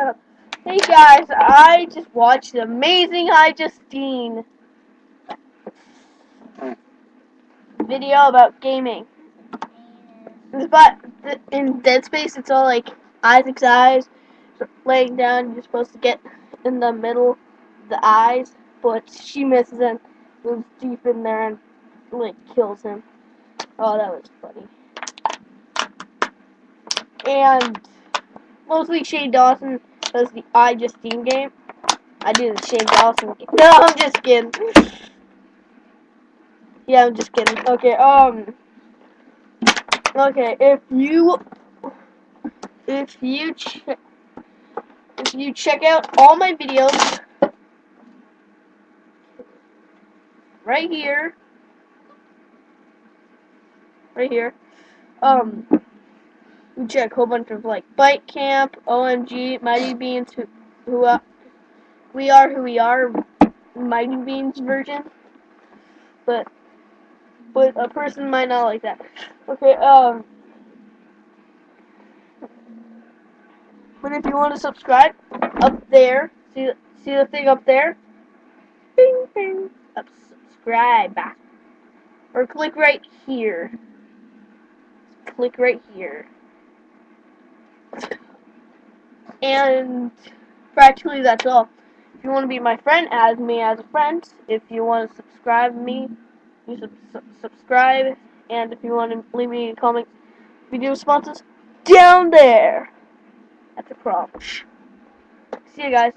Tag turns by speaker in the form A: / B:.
A: shut up. Hey guys, I just watched Amazing iJustine video about gaming. But in Dead Space, it's all like Isaac's eyes laying down. You're supposed to get in the middle, the eyes, but she misses and goes deep in there and like kills him. Oh, that was funny. And mostly Shane Dawson does the iJustine game. I do the Shane Dawson game. No, I'm just kidding. Yeah, I'm just kidding. Okay, um. Okay, if you. If you. If you check out all my videos. Right here. Right here. Um we check a whole bunch of like Bike Camp, OMG, Mighty Beans, who, who uh, we are who we are, Mighty Beans version. But but a person might not like that. Okay, um. But if you want to subscribe, up there, see see the thing up there, bing bing, subscribe, or click right here. Click right here. And practically that's all. If you want to be my friend, add me as a friend. If you want to subscribe me, you sub sub subscribe. And if you want to leave me a comment, video responses, down there. That's a problem. See you guys.